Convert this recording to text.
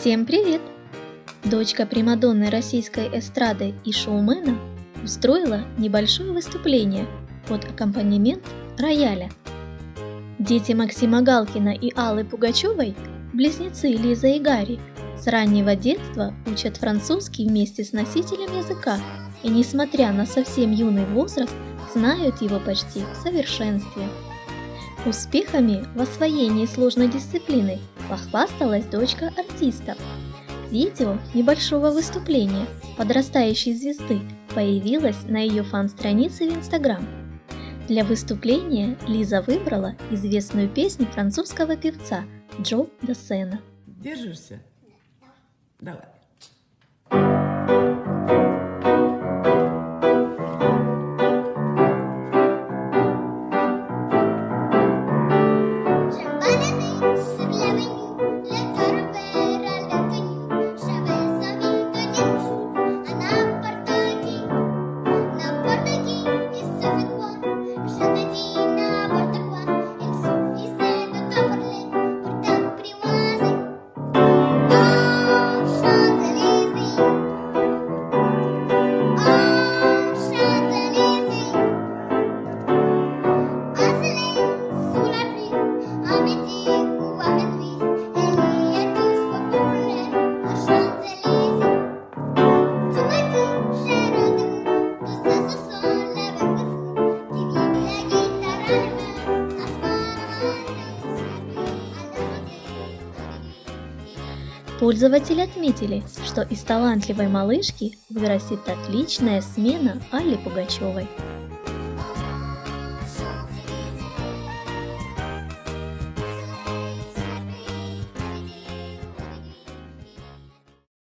Всем привет! Дочка Примадонны российской эстрады и шоумена устроила небольшое выступление под аккомпанемент рояля. Дети Максима Галкина и Аллы Пугачевой, близнецы Лиза и Гарри, с раннего детства учат французский вместе с носителем языка и, несмотря на совсем юный возраст, знают его почти в совершенстве. Успехами в освоении сложной дисциплины похвасталась дочка артистов. Видео небольшого выступления подрастающей звезды появилось на ее фан-странице в Инстаграм. Для выступления Лиза выбрала известную песню французского певца Джо Досена. Держишься? Давай. Пользователи отметили, что из талантливой малышки вырастет отличная смена Алле Пугачевой.